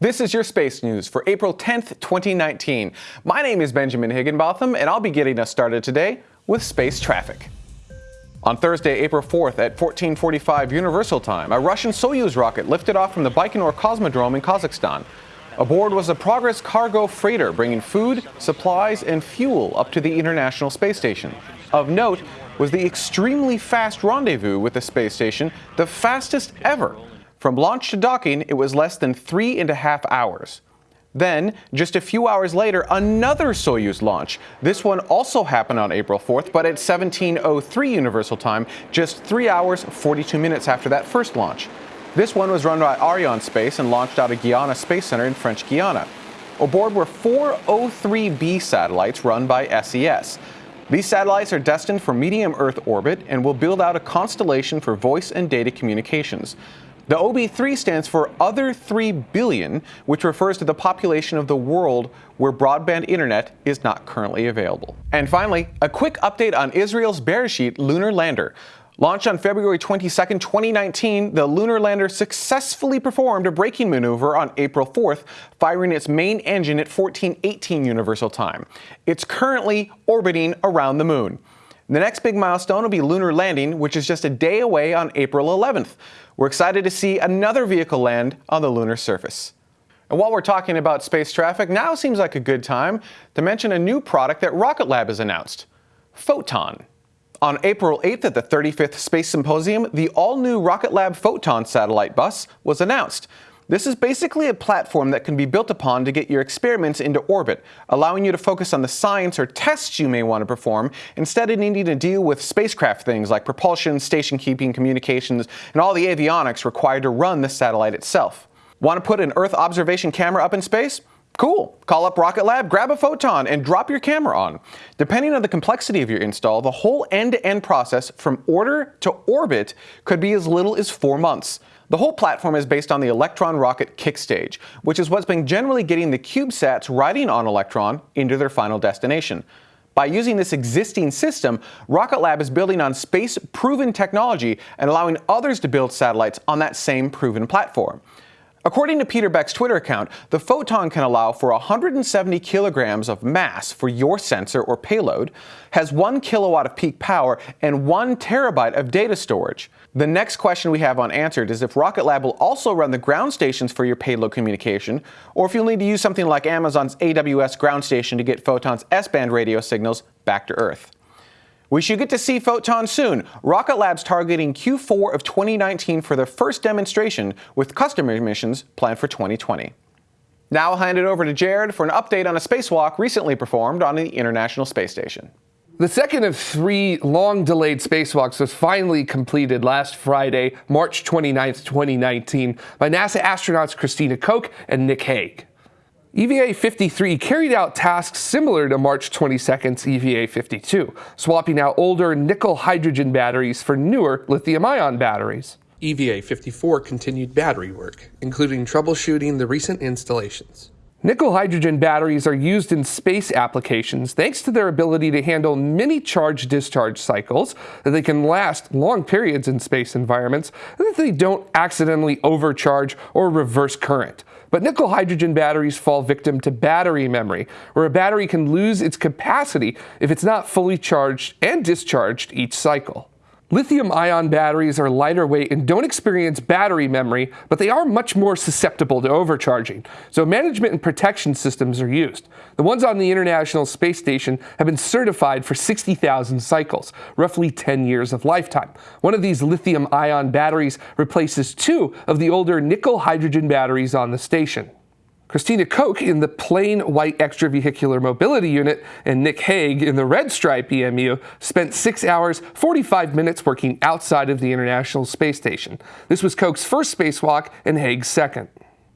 This is your space news for April 10th, 2019. My name is Benjamin Higginbotham, and I'll be getting us started today with space traffic. On Thursday, April 4th at 1445 Universal Time, a Russian Soyuz rocket lifted off from the Baikonur Cosmodrome in Kazakhstan. Aboard was a Progress cargo freighter bringing food, supplies, and fuel up to the International Space Station. Of note was the extremely fast rendezvous with the space station, the fastest ever. From launch to docking, it was less than three and a half hours. Then, just a few hours later, another Soyuz launch. This one also happened on April 4th, but at 1703 Universal Time, just 3 hours 42 minutes after that first launch. This one was run by Arianespace and launched out of Guiana Space Center in French Guiana. Aboard were four O3B satellites run by SES. These satellites are destined for medium Earth orbit and will build out a constellation for voice and data communications. The OB3 stands for Other 3 Billion, which refers to the population of the world where broadband internet is not currently available. And finally, a quick update on Israel's Beresheet lunar lander. Launched on February 22, 2019, the lunar lander successfully performed a braking maneuver on April 4th, firing its main engine at 1418 Universal Time. It's currently orbiting around the moon. The next big milestone will be lunar landing, which is just a day away on April 11th. We're excited to see another vehicle land on the lunar surface. And while we're talking about space traffic, now seems like a good time to mention a new product that Rocket Lab has announced, Photon. On April 8th at the 35th Space Symposium, the all-new Rocket Lab Photon satellite bus was announced. This is basically a platform that can be built upon to get your experiments into orbit, allowing you to focus on the science or tests you may want to perform instead of needing to deal with spacecraft things like propulsion, station keeping, communications, and all the avionics required to run the satellite itself. Want to put an Earth observation camera up in space? Cool. Call up Rocket Lab, grab a photon, and drop your camera on. Depending on the complexity of your install, the whole end-to-end -end process from order to orbit could be as little as four months. The whole platform is based on the Electron rocket kick stage, which is what's been generally getting the CubeSats riding on Electron into their final destination. By using this existing system, Rocket Lab is building on space-proven technology and allowing others to build satellites on that same proven platform. According to Peter Beck's Twitter account, the Photon can allow for 170 kilograms of mass for your sensor or payload, has 1 kilowatt of peak power, and 1 terabyte of data storage. The next question we have unanswered is if Rocket Lab will also run the ground stations for your payload communication, or if you'll need to use something like Amazon's AWS ground station to get Photon's S-band radio signals back to Earth. We should get to see Photon soon. Rocket Lab's targeting Q4 of 2019 for their first demonstration, with customer missions planned for 2020. Now I'll hand it over to Jared for an update on a spacewalk recently performed on the International Space Station. The second of three long delayed spacewalks was finally completed last Friday, March 29, 2019, by NASA astronauts Christina Koch and Nick Hague. EVA-53 carried out tasks similar to March 22nd's EVA-52, swapping out older nickel-hydrogen batteries for newer lithium-ion batteries. EVA-54 continued battery work, including troubleshooting the recent installations. Nickel-hydrogen batteries are used in space applications thanks to their ability to handle many charge-discharge cycles, that they can last long periods in space environments, and that they don't accidentally overcharge or reverse current. But nickel hydrogen batteries fall victim to battery memory, where a battery can lose its capacity if it's not fully charged and discharged each cycle. Lithium-ion batteries are lighter weight and don't experience battery memory, but they are much more susceptible to overcharging, so management and protection systems are used. The ones on the International Space Station have been certified for 60,000 cycles, roughly 10 years of lifetime. One of these lithium-ion batteries replaces two of the older nickel-hydrogen batteries on the station. Christina Koch in the plain white extravehicular mobility unit and Nick Hague in the red stripe EMU spent 6 hours 45 minutes working outside of the International Space Station. This was Koch's first spacewalk and Hague's second.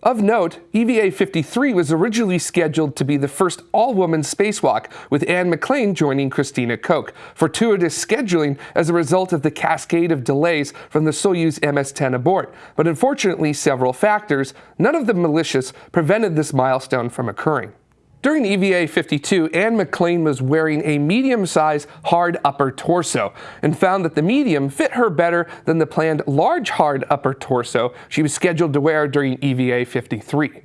Of note, EVA-53 was originally scheduled to be the first all-woman spacewalk, with Anne McClain joining Christina Koch, fortuitous scheduling as a result of the cascade of delays from the Soyuz MS-10 abort. But unfortunately, several factors, none of them malicious, prevented this milestone from occurring. During EVA 52, Anne McClain was wearing a medium-sized hard upper torso and found that the medium fit her better than the planned large hard upper torso she was scheduled to wear during EVA 53.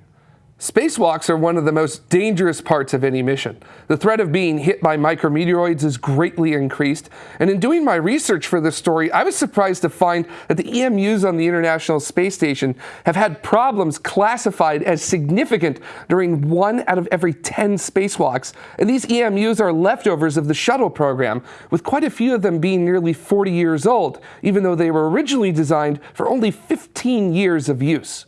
Spacewalks are one of the most dangerous parts of any mission. The threat of being hit by micrometeoroids is greatly increased, and in doing my research for this story, I was surprised to find that the EMUs on the International Space Station have had problems classified as significant during one out of every 10 spacewalks, and these EMUs are leftovers of the shuttle program, with quite a few of them being nearly 40 years old, even though they were originally designed for only 15 years of use.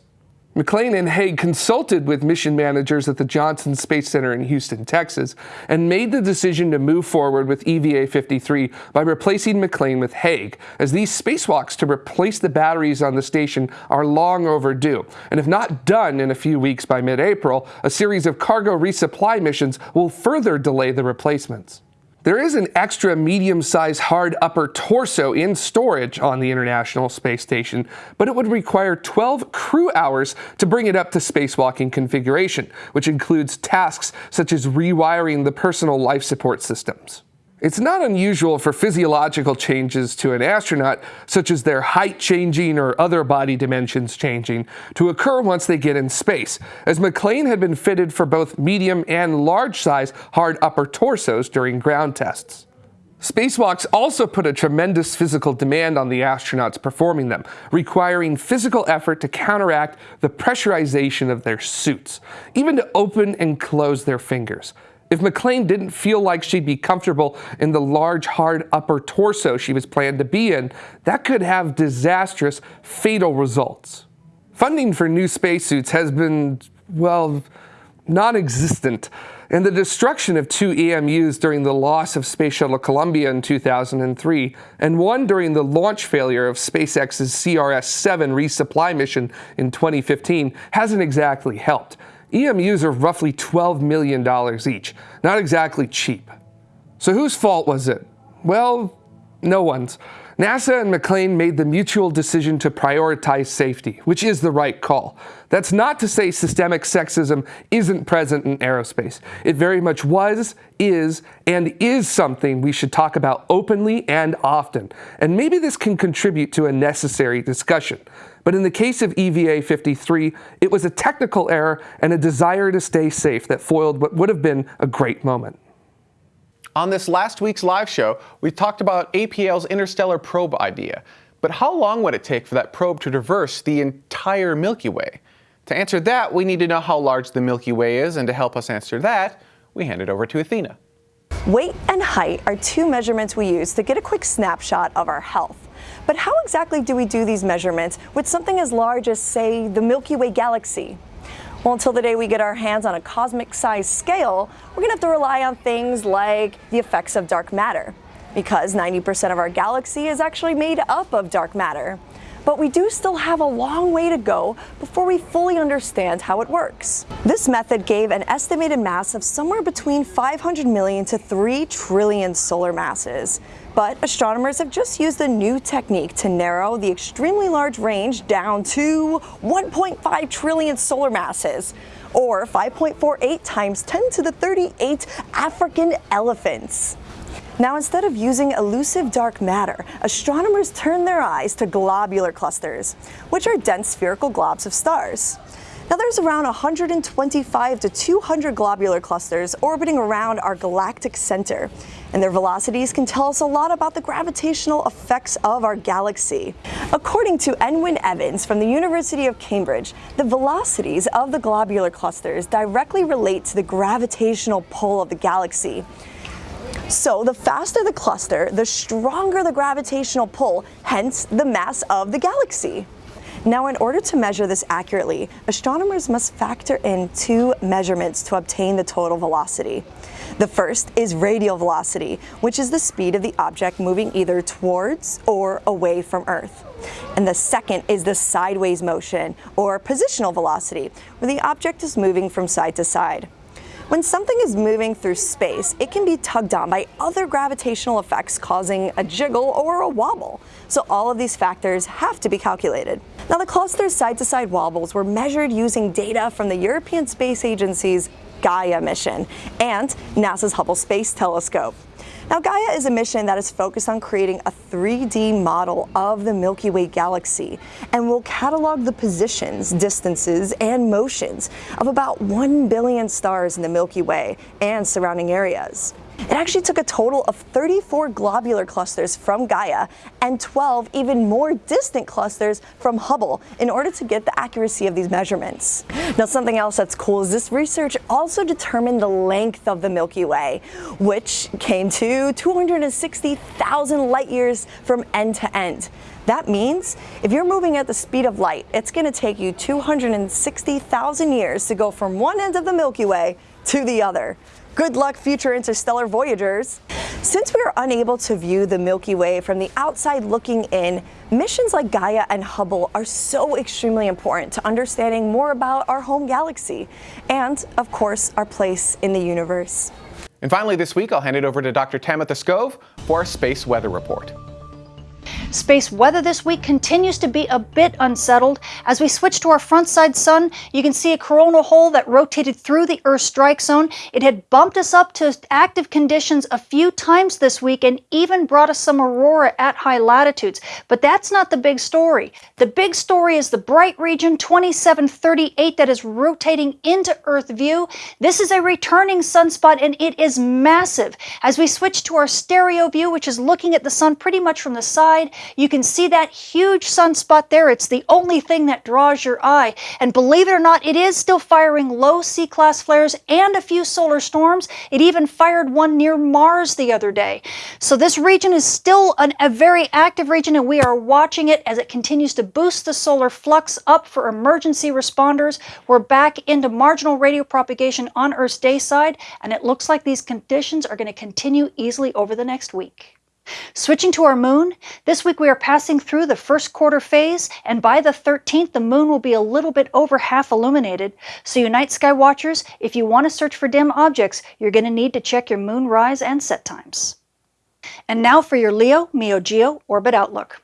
McClain and Hague consulted with mission managers at the Johnson Space Center in Houston, Texas, and made the decision to move forward with EVA 53 by replacing McClain with Hague, as these spacewalks to replace the batteries on the station are long overdue. And if not done in a few weeks by mid April, a series of cargo resupply missions will further delay the replacements. There is an extra medium-sized hard upper torso in storage on the International Space Station, but it would require 12 crew hours to bring it up to spacewalking configuration, which includes tasks such as rewiring the personal life support systems. It's not unusual for physiological changes to an astronaut, such as their height changing or other body dimensions changing, to occur once they get in space, as McClain had been fitted for both medium and large size hard upper torsos during ground tests. Spacewalks also put a tremendous physical demand on the astronauts performing them, requiring physical effort to counteract the pressurization of their suits, even to open and close their fingers. If McClain didn't feel like she'd be comfortable in the large, hard upper torso she was planned to be in, that could have disastrous, fatal results. Funding for new spacesuits has been, well, non existent, and the destruction of two EMUs during the loss of Space Shuttle Columbia in 2003, and one during the launch failure of SpaceX's CRS 7 resupply mission in 2015 hasn't exactly helped. EMUs are roughly $12 million each. Not exactly cheap. So whose fault was it? Well, no one's. NASA and McClain made the mutual decision to prioritize safety, which is the right call. That's not to say systemic sexism isn't present in aerospace. It very much was, is, and is something we should talk about openly and often. And maybe this can contribute to a necessary discussion. But in the case of EVA 53, it was a technical error and a desire to stay safe that foiled what would have been a great moment. On this last week's live show, we talked about APL's interstellar probe idea. But how long would it take for that probe to traverse the entire Milky Way? To answer that, we need to know how large the Milky Way is, and to help us answer that, we hand it over to Athena. Weight and height are two measurements we use to get a quick snapshot of our health. But how exactly do we do these measurements with something as large as, say, the Milky Way galaxy? Well, until the day we get our hands on a cosmic-sized scale, we're going to have to rely on things like the effects of dark matter, because 90% of our galaxy is actually made up of dark matter. But we do still have a long way to go before we fully understand how it works. This method gave an estimated mass of somewhere between 500 million to 3 trillion solar masses. But astronomers have just used a new technique to narrow the extremely large range down to 1.5 trillion solar masses, or 5.48 times 10 to the 38 African elephants. Now, instead of using elusive dark matter, astronomers turn their eyes to globular clusters, which are dense spherical globs of stars. Now there's around 125 to 200 globular clusters orbiting around our galactic center, and their velocities can tell us a lot about the gravitational effects of our galaxy. According to N. Wyn Evans from the University of Cambridge, the velocities of the globular clusters directly relate to the gravitational pull of the galaxy. So the faster the cluster, the stronger the gravitational pull, hence the mass of the galaxy. Now, in order to measure this accurately, astronomers must factor in two measurements to obtain the total velocity. The first is radial velocity, which is the speed of the object moving either towards or away from Earth. And the second is the sideways motion, or positional velocity, where the object is moving from side to side. When something is moving through space, it can be tugged on by other gravitational effects causing a jiggle or a wobble. So all of these factors have to be calculated. Now the cluster's side-to-side -side wobbles were measured using data from the European Space Agency's Gaia mission and NASA's Hubble Space Telescope. Now, Gaia is a mission that is focused on creating a 3D model of the Milky Way galaxy and will catalog the positions, distances, and motions of about 1 billion stars in the Milky Way and surrounding areas. It actually took a total of 34 globular clusters from Gaia and 12 even more distant clusters from Hubble in order to get the accuracy of these measurements. Now something else that's cool is this research also determined the length of the Milky Way, which came to 260,000 light years from end to end. That means if you're moving at the speed of light, it's going to take you 260,000 years to go from one end of the Milky Way to the other. Good luck, future interstellar voyagers. Since we are unable to view the Milky Way from the outside looking in, missions like Gaia and Hubble are so extremely important to understanding more about our home galaxy and, of course, our place in the universe. And finally this week, I'll hand it over to Dr. Tamitha Skov for our space weather report. Space weather this week continues to be a bit unsettled. As we switch to our front side sun, you can see a coronal hole that rotated through the Earth strike zone. It had bumped us up to active conditions a few times this week and even brought us some aurora at high latitudes. But that's not the big story. The big story is the bright region 2738 that is rotating into Earth view. This is a returning sunspot and it is massive. As we switch to our stereo view, which is looking at the sun pretty much from the side, you can see that huge sunspot there. It's the only thing that draws your eye. And believe it or not, it is still firing low C-class flares and a few solar storms. It even fired one near Mars the other day. So this region is still an, a very active region and we are watching it as it continues to boost the solar flux up for emergency responders. We're back into marginal radio propagation on Earth's day side and it looks like these conditions are going to continue easily over the next week. Switching to our moon, this week we are passing through the first quarter phase, and by the 13th, the moon will be a little bit over half illuminated. So, you night sky watchers, if you want to search for dim objects, you're going to need to check your moon rise and set times. And now for your Leo Meo Geo Orbit Outlook.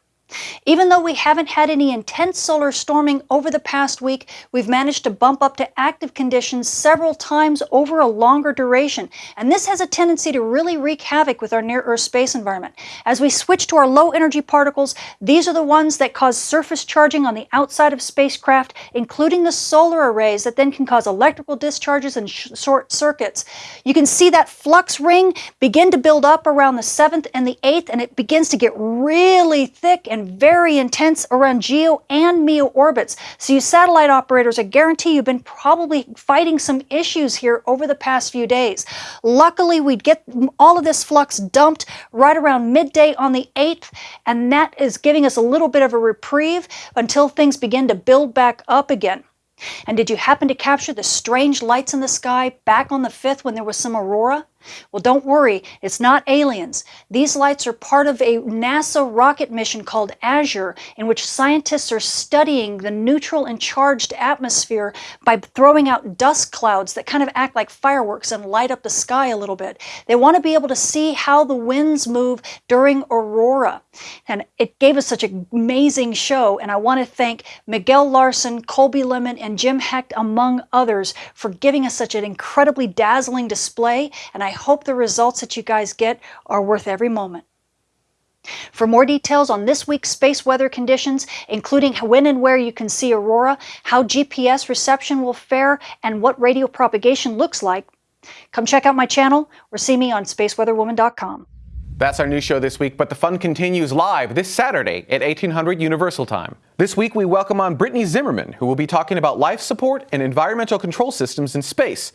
Even though we haven't had any intense solar storming over the past week, we've managed to bump up to active conditions several times over a longer duration. And this has a tendency to really wreak havoc with our near-Earth space environment. As we switch to our low-energy particles, these are the ones that cause surface charging on the outside of spacecraft, including the solar arrays that then can cause electrical discharges and short circuits. You can see that flux ring begin to build up around the 7th and the 8th, and it begins to get really thick and very intense around GEO and MEO orbits. So you satellite operators, I guarantee you've been probably fighting some issues here over the past few days. Luckily, we'd get all of this flux dumped right around midday on the 8th, and that is giving us a little bit of a reprieve until things begin to build back up again. And did you happen to capture the strange lights in the sky back on the 5th when there was some aurora? Well, don't worry, it's not aliens. These lights are part of a NASA rocket mission called Azure, in which scientists are studying the neutral and charged atmosphere by throwing out dust clouds that kind of act like fireworks and light up the sky a little bit. They want to be able to see how the winds move during aurora. And it gave us such an amazing show, and I want to thank Miguel Larsen, Colby Lemon, and Jim Hecht, among others, for giving us such an incredibly dazzling display, and I hope the results that you guys get are worth every moment. For more details on this week's space weather conditions, including when and where you can see aurora, how GPS reception will fare, and what radio propagation looks like, come check out my channel or see me on spaceweatherwoman.com. That's our new show this week, but the fun continues live this Saturday at 1800 Universal Time. This week we welcome on Brittany Zimmerman, who will be talking about life support and environmental control systems in space.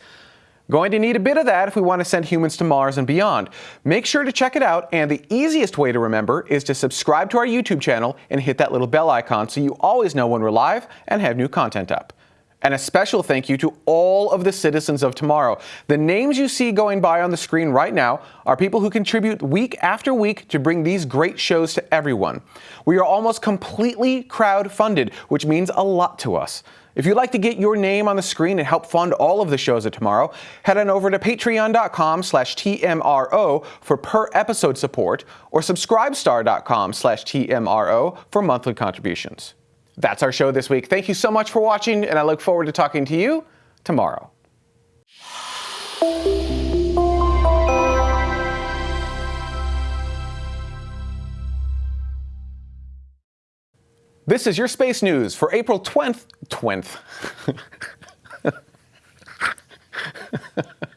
Going to need a bit of that if we want to send humans to Mars and beyond. Make sure to check it out, and the easiest way to remember is to subscribe to our YouTube channel and hit that little bell icon so you always know when we're live and have new content up. And a special thank you to all of the citizens of tomorrow. The names you see going by on the screen right now are people who contribute week after week to bring these great shows to everyone. We are almost completely crowd funded, which means a lot to us. If you'd like to get your name on the screen and help fund all of the shows of tomorrow, head on over to patreon.com slash TMRO for per episode support or subscribestar.com slash TMRO for monthly contributions. That's our show this week. Thank you so much for watching, and I look forward to talking to you tomorrow. This is your space news for April 20th. 20th.